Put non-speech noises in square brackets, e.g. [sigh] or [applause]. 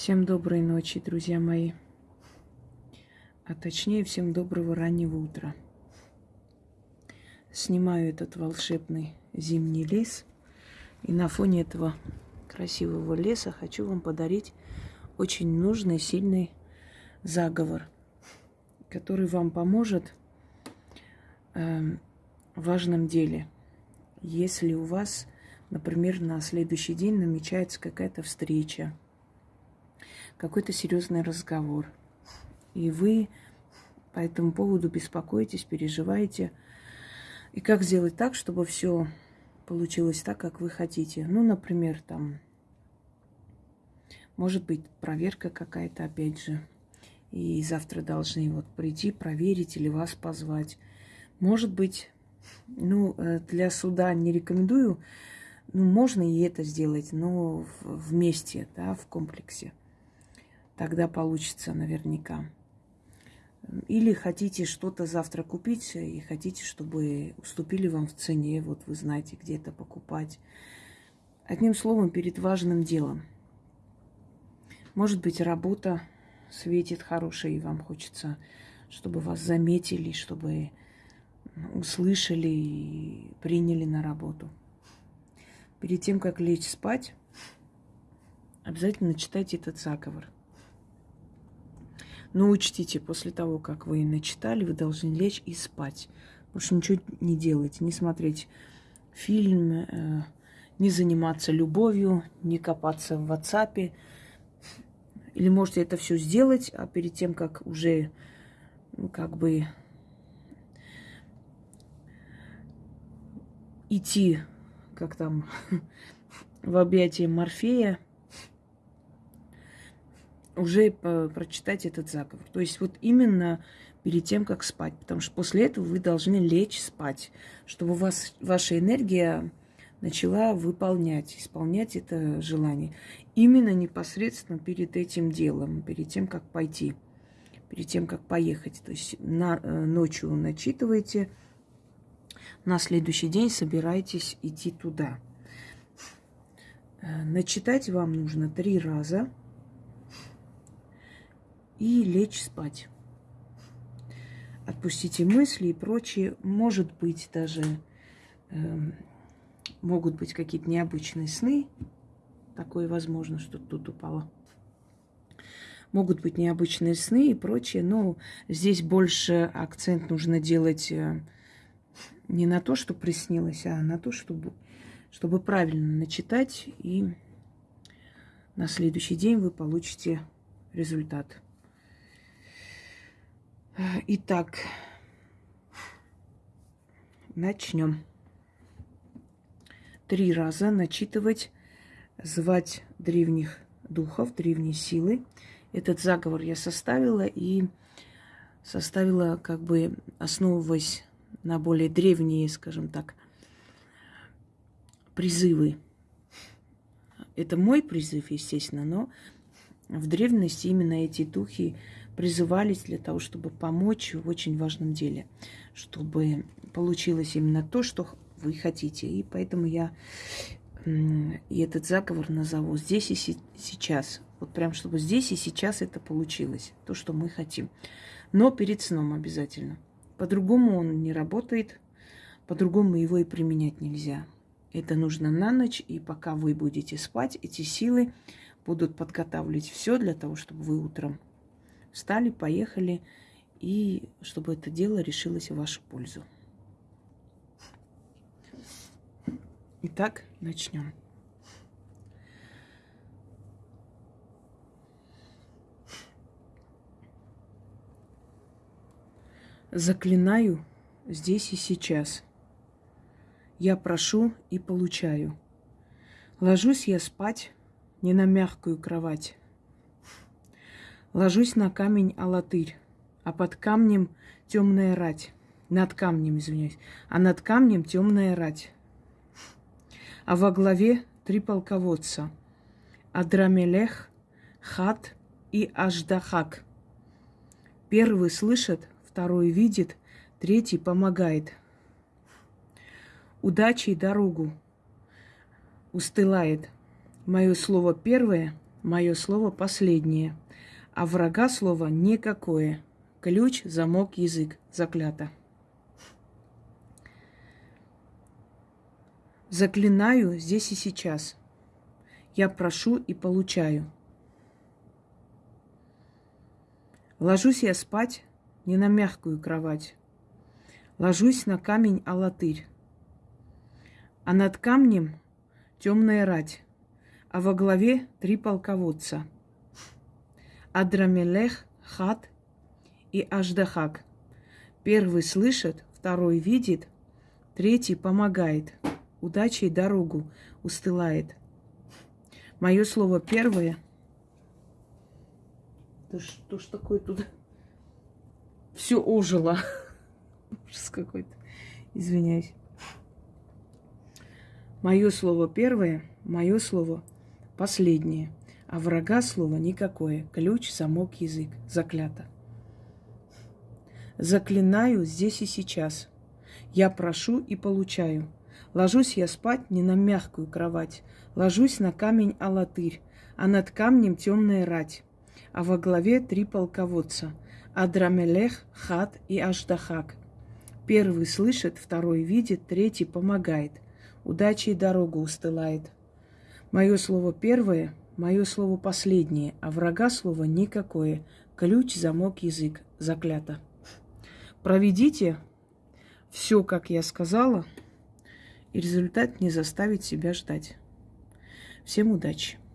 Всем доброй ночи, друзья мои. А точнее, всем доброго раннего утра. Снимаю этот волшебный зимний лес. И на фоне этого красивого леса хочу вам подарить очень нужный, сильный заговор, который вам поможет э, в важном деле. Если у вас, например, на следующий день намечается какая-то встреча, какой-то серьезный разговор. И вы по этому поводу беспокоитесь, переживаете. И как сделать так, чтобы все получилось так, как вы хотите? Ну, например, там, может быть, проверка какая-то, опять же. И завтра должны вот прийти, проверить или вас позвать. Может быть, ну, э, для суда не рекомендую, ну, можно и это сделать, но вместе, да, в комплексе. Тогда получится наверняка. Или хотите что-то завтра купить и хотите, чтобы уступили вам в цене, вот вы знаете, где это покупать. Одним словом, перед важным делом. Может быть, работа светит хорошая, и вам хочется, чтобы вас заметили, чтобы услышали и приняли на работу. Перед тем, как лечь спать, обязательно читайте этот заговор – но учтите, после того, как вы начитали, вы должны лечь и спать. Больше ничего не делать, не смотреть фильм, э, не заниматься любовью, не копаться в WhatsApp. Или можете это все сделать, а перед тем, как уже ну, как бы идти, как там, [laughs] в объятия Морфея, уже прочитать этот заговор. То есть вот именно перед тем, как спать. Потому что после этого вы должны лечь спать, чтобы у вас ваша энергия начала выполнять, исполнять это желание. Именно непосредственно перед этим делом, перед тем, как пойти, перед тем, как поехать. То есть на, э, ночью начитываете, на следующий день собираетесь идти туда. Э, начитать вам нужно три раза – и лечь спать. Отпустите мысли и прочее. Может быть, даже э, могут быть какие-то необычные сны. Такое возможно, что тут упало. Могут быть необычные сны и прочее, но здесь больше акцент нужно делать э, не на то, что приснилось, а на то, чтобы, чтобы правильно начитать, и на следующий день вы получите результат. Итак, начнем. Три раза начитывать, звать древних духов, древние силы. Этот заговор я составила и составила, как бы основываясь на более древние, скажем так, призывы. Это мой призыв, естественно, но в древности именно эти духи призывались для того, чтобы помочь в очень важном деле, чтобы получилось именно то, что вы хотите. И поэтому я и этот заговор назову здесь и сейчас. Вот прям, чтобы здесь и сейчас это получилось, то, что мы хотим. Но перед сном обязательно. По-другому он не работает, по-другому его и применять нельзя. Это нужно на ночь, и пока вы будете спать, эти силы будут подготавливать все для того, чтобы вы утром Встали, поехали, и чтобы это дело решилось в вашу пользу. Итак, начнем. Заклинаю здесь и сейчас. Я прошу и получаю. Ложусь я спать не на мягкую кровать, Ложусь на камень алатырь, а под камнем темная рать. Над камнем, извиняюсь. А над камнем темная рать. А во главе три полководца. Адрамелех, Хат и Аждахак. Первый слышит, второй видит, третий помогает. Удачи и дорогу устылает. Мое слово первое, мое слово последнее, а врага слово никакое. Ключ, замок, язык. Заклято. Заклинаю здесь и сейчас. Я прошу и получаю. Ложусь я спать не на мягкую кровать. Ложусь на камень алатырь. А над камнем темная рать, а во главе три полководца. Адрамелех, Хат и Аждахак. Первый слышит, второй видит, третий помогает – удачей дорогу устылает. Мое слово первое. Да что ж такое тут? Все ожило. Ужас какой-то. Извиняюсь. Мое слово первое, мое слово последнее. А врага слова никакое. Ключ, замок, язык. Заклято. Заклинаю здесь и сейчас. Я прошу и получаю. Ложусь я спать не на мягкую кровать, ложусь на камень алатырь, а над камнем темная рать, а во главе три полководца – Адрамелех, Хат и Аждахак. Первый слышит, второй видит, третий помогает, удачей дорогу устылает. Мое слово первое, мое слово последнее, а врага слова никакое. Ключ, замок, язык. Заклято. Проведите все, как я сказала – и результат не заставит себя ждать. Всем удачи!